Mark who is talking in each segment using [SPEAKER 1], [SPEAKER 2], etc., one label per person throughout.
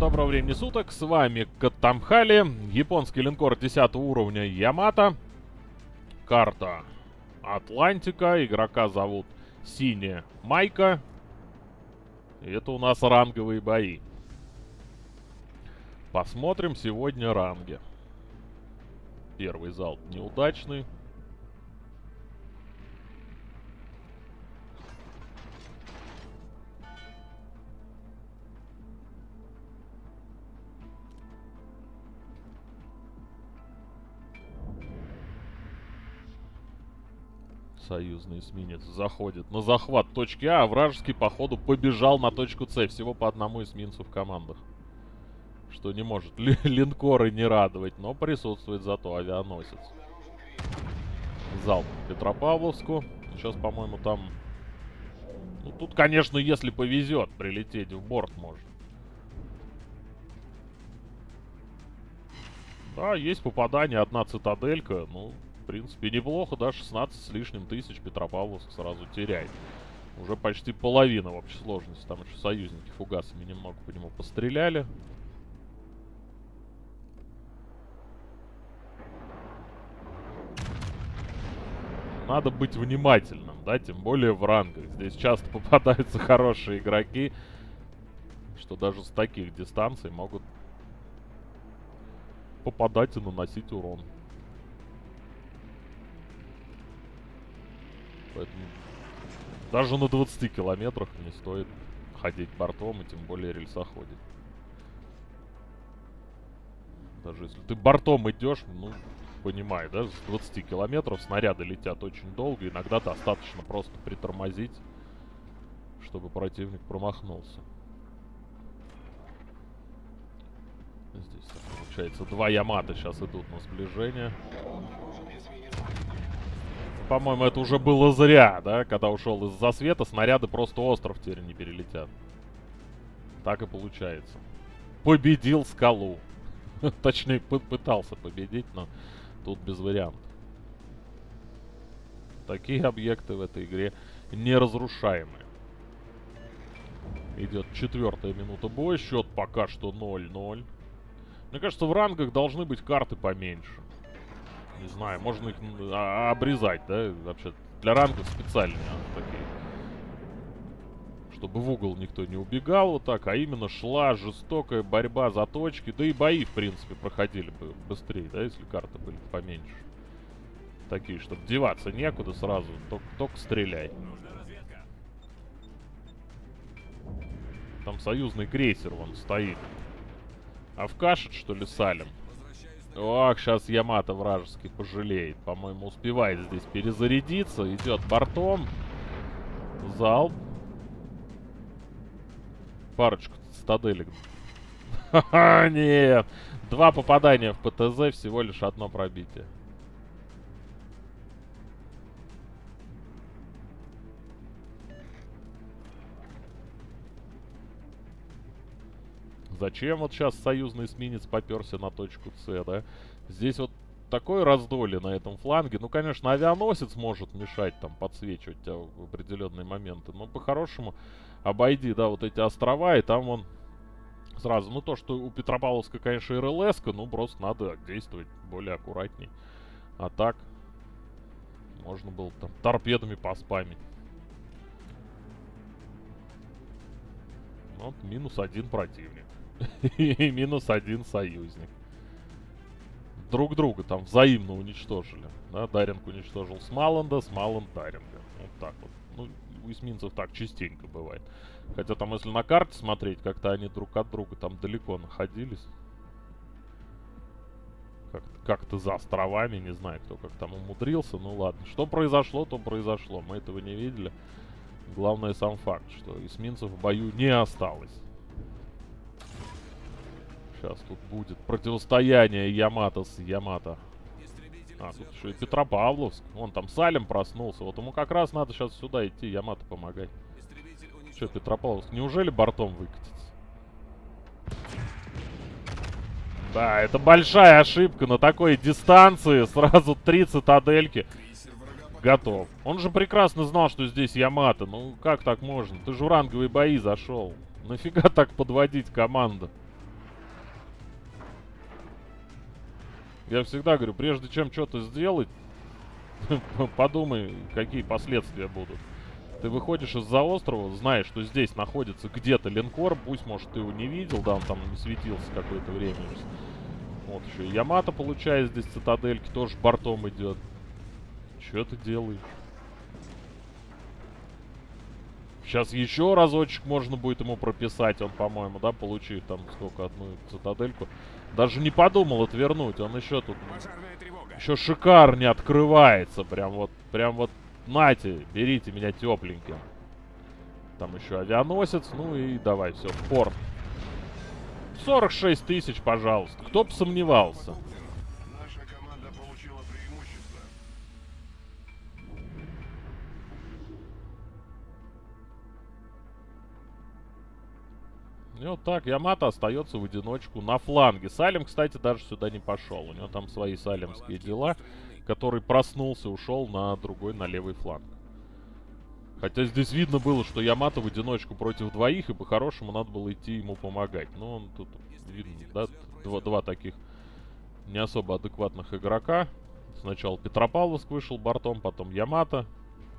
[SPEAKER 1] доброго времени суток, с вами Катамхали, японский линкор 10 уровня Ямато, карта Атлантика, игрока зовут Синяя Майка, это у нас ранговые бои. Посмотрим сегодня ранги. Первый залп неудачный. Союзный эсминец заходит на захват точки А, а вражеский, походу, побежал на точку С. Всего по одному эсминцу в командах. Что не может ли, линкоры не радовать, но присутствует зато авианосец. Залп Петропавловску. Сейчас, по-моему, там... Ну, тут, конечно, если повезет, прилететь в борт можно. Да, есть попадание, одна цитаделька. Ну, принципе, неплохо, да, 16 с лишним тысяч Петропавловск сразу теряет. Уже почти половина в общей сложности. Там еще союзники фугасами немного по нему постреляли. Надо быть внимательным, да, тем более в рангах. Здесь часто попадаются хорошие игроки, что даже с таких дистанций могут попадать и наносить урон. Поэтому даже на 20 километрах не стоит ходить бортом и тем более рельсоходить. Даже если ты бортом идешь, ну, понимай, да, с 20 километров снаряды летят очень долго. Иногда достаточно просто притормозить, чтобы противник промахнулся. Здесь, получается, два Ямата сейчас идут на сближение по-моему, это уже было зря, да? Когда ушел из-за света, снаряды просто остров теперь не перелетят. Так и получается. Победил скалу. Точнее, пытался победить, но тут без вариантов. Такие объекты в этой игре неразрушаемые. Идет четвертая минута боя. Счет пока что 0-0. Мне кажется, в рангах должны быть карты поменьше. Не знаю, можно их а, обрезать, да? Вообще, для рангов специальные такие. Чтобы в угол никто не убегал вот так, а именно шла жестокая борьба за точки. Да и бои, в принципе, проходили бы быстрее, да, если карты были поменьше. Такие, чтобы деваться некуда сразу, только, только стреляй. Там союзный крейсер вон стоит. А в кашет, что ли, салим? Ох, сейчас Ямато вражеский пожалеет. По-моему, успевает здесь перезарядиться. Идет бортом. Залп. Парочку стаделек. Ха-ха, нет. Два попадания в ПТЗ, всего лишь одно пробитие. Зачем вот сейчас союзный эсминец поперся на точку С, да? Здесь вот такое раздолье на этом фланге. Ну, конечно, авианосец может мешать, там, подсвечивать тебя в определенные моменты. Но по-хорошему обойди, да, вот эти острова, и там он сразу... Ну, то, что у Петропавловска, конечно, рлс ну, просто надо действовать более аккуратней. А так, можно было там торпедами поспамить. Вот, минус один противник. И минус один союзник. Друг друга там взаимно уничтожили. Да, Даринг уничтожил Смаланда, Смаланд Даринга. Вот так вот. Ну, у эсминцев так частенько бывает. Хотя там, если на карте смотреть, как-то они друг от друга там далеко находились. Как-то как за островами, не знаю, кто как там умудрился. Ну ладно, что произошло, то произошло. Мы этого не видели. Главное сам факт, что эсминцев в бою не осталось. Сейчас тут будет противостояние Ямато с Ямато. А, тут еще и Петропавловск. Вон там Салем проснулся. Вот ему как раз надо сейчас сюда идти, Ямато помогать. Че, Петропавловск, неужели бортом выкатится? Да, это большая ошибка на такой дистанции. Сразу три цитадельки. Готов. Он же прекрасно знал, что здесь Ямато. Ну, как так можно? Ты же в ранговые бои зашел. Нафига так подводить команду? Я всегда говорю, прежде чем что-то сделать, подумай, какие последствия будут. Ты выходишь из-за острова, знаешь, что здесь находится где-то линкор, пусть, может, ты его не видел, да, он там не светился какое-то время. Вот еще и Ямато, получает здесь цитадельки, тоже бортом идет. Что ты делаешь? Сейчас еще разочек можно будет ему прописать, он, по-моему, да, получив там сколько, одну цитадельку. Даже не подумал отвернуть, он еще тут... Еще шикар не открывается, прям вот, прям вот, нате, берите меня тепленьким. Там еще авианосец, ну и давай, все, в порт. 46 тысяч, пожалуйста, кто бы сомневался. Вот так, Ямато остается в одиночку на фланге. Салим, кстати, даже сюда не пошел. У него там свои салимские дела, который проснулся, ушел на другой, на левый фланг. Хотя здесь видно было, что Ямато в одиночку против двоих, и по-хорошему надо было идти ему помогать. Но он тут, видно, да, два, два таких не особо адекватных игрока. Сначала Петропавловск вышел бортом, потом Ямато.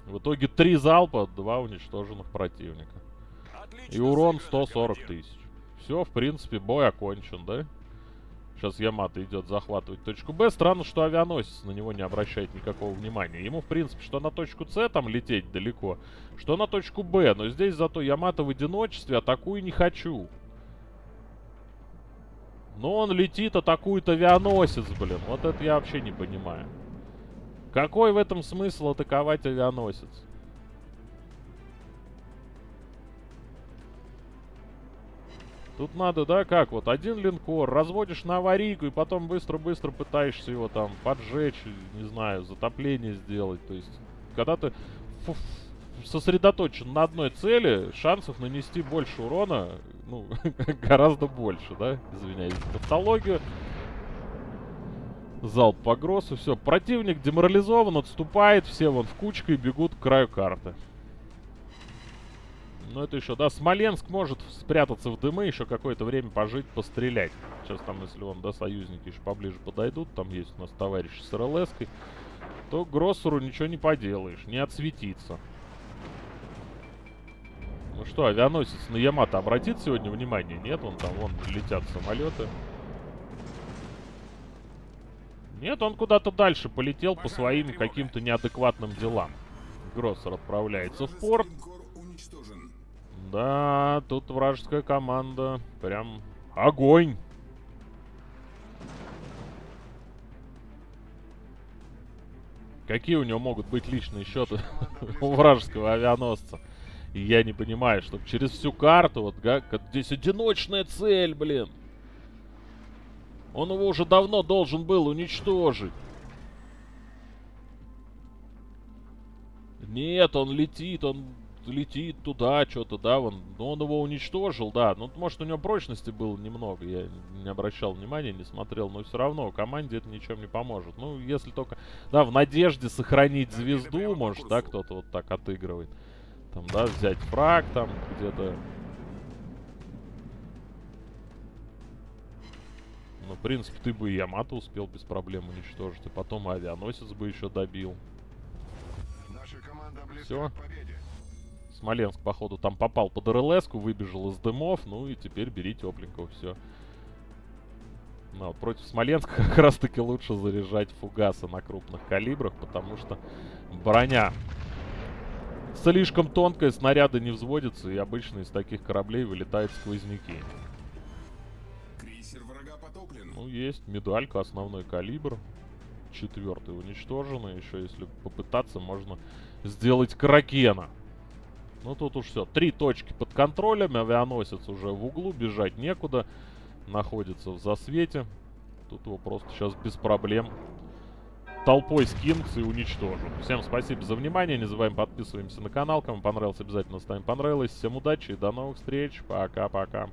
[SPEAKER 1] В итоге три залпа, два уничтоженных противника. И урон 140 тысяч. Все, в принципе, бой окончен, да? Сейчас Ямато идет захватывать точку Б. Странно, что авианосец на него не обращает никакого внимания. Ему, в принципе, что на точку С там лететь далеко, что на точку Б. Но здесь зато Ямато в одиночестве атакую не хочу. Но он летит, атакует авианосец, блин. Вот это я вообще не понимаю. Какой в этом смысл атаковать авианосец? Тут надо, да, как вот, один линкор, разводишь на аварийку и потом быстро-быстро пытаешься его там поджечь, не знаю, затопление сделать. То есть, когда ты сосредоточен на одной цели, шансов нанести больше урона, ну, гораздо больше, да, извиняюсь тавтологию. Залп по гроссу, все, противник деморализован, отступает, все вон в кучке и бегут к краю карты. Ну, это еще, да, Смоленск может спрятаться в дымы, еще какое-то время пожить, пострелять. Сейчас там, если он, да, союзники еще поближе подойдут, там есть у нас товарищ с рлс то Гроссеру ничего не поделаешь, не отсветится. Ну что, авианосец на Ямато обратит сегодня внимание? Нет, он там, вон, летят самолеты. Нет, он куда-то дальше полетел по своим каким-то неадекватным делам. Гроссер отправляется в порт. Да, тут вражеская команда. Прям огонь. Какие у него могут быть личные счеты у вражеского авианосца? Я не понимаю, чтобы через всю карту, вот как, здесь одиночная цель, блин. Он его уже давно должен был уничтожить. Нет, он летит, он летит туда, что-то, да, вон. Но он его уничтожил, да. Ну, может, у него прочности было немного. Я не обращал внимания, не смотрел. Но все равно команде это ничем не поможет. Ну, если только, да, в надежде сохранить звезду, может, да, кто-то вот так отыгрывает. Там, да, взять фраг там где-то. Ну, в принципе, ты бы и Ямато успел без проблем уничтожить. И потом авианосец бы еще добил. Все. Смоленск, походу, там попал под рлс выбежал из дымов, ну и теперь бери тепленького, все. Ну, вот против Смоленска как раз-таки лучше заряжать фугасы на крупных калибрах, потому что броня слишком тонкая, снаряды не взводятся, и обычно из таких кораблей вылетают сквозняки. Ну, есть медалька, основной калибр. Четвертый уничтоженный. Еще если попытаться, можно сделать кракена. Ну тут уж все. Три точки под контролем. Авианосец уже в углу. Бежать некуда. Находится в засвете. Тут его просто сейчас без проблем толпой скинутся и уничтожу. Всем спасибо за внимание. Не забываем подписываемся на канал. Кому понравилось, обязательно ставим понравилось. Всем удачи и до новых встреч. Пока-пока.